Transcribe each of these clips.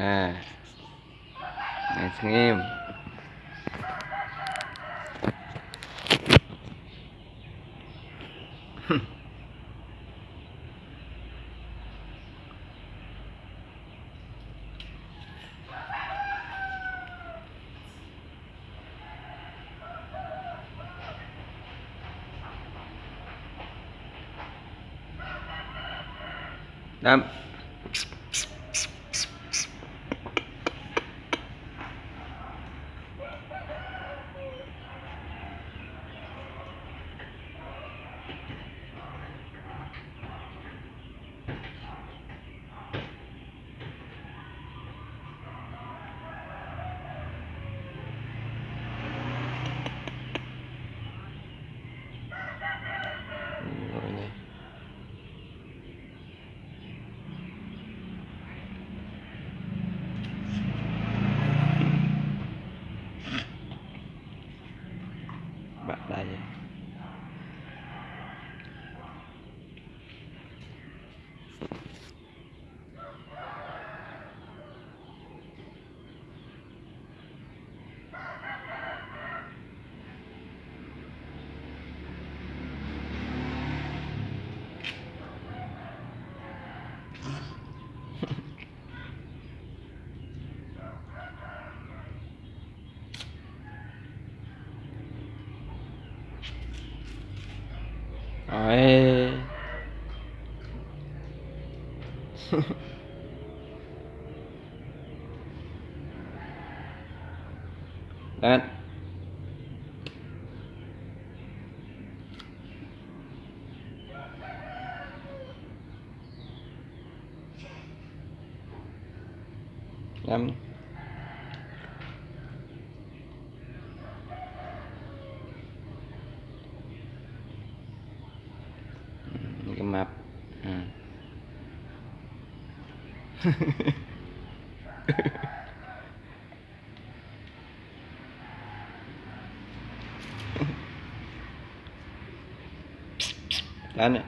à. Này thằng em Đâm rồi nè bạn đây Đấy. Lên Um, Ừ, cái map ừ. Lên nè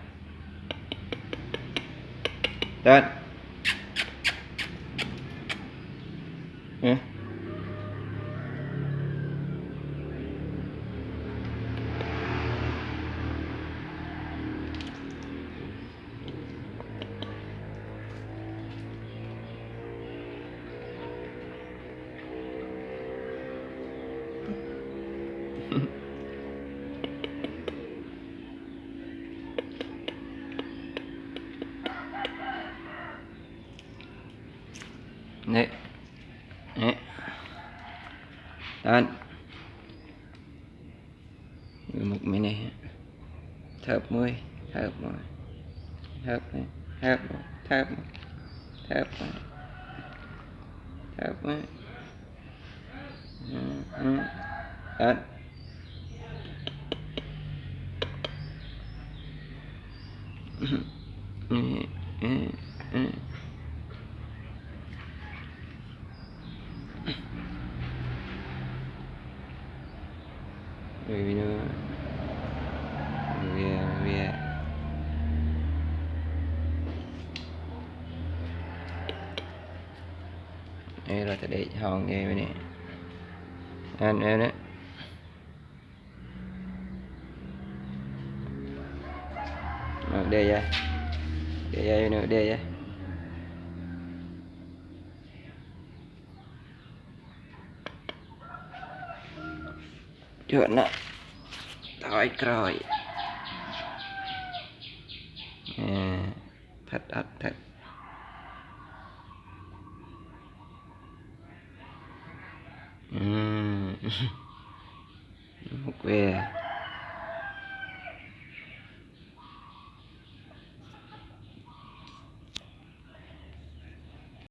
Lên Nè Nè Lên một mình này? Thợp môi Thợp môi Thợp này Thợp môi Thợp môi Thợp môi Thợp môi Ừ. Lên Ừ, ừ. Rồi nữa Về về Đây là để hòn nghe bên nè Anh em đấy Rồi đây ra Đây ra nữa đây ra Chuyện đó Thôi rồi à, Thật thật thật. Ừm. Một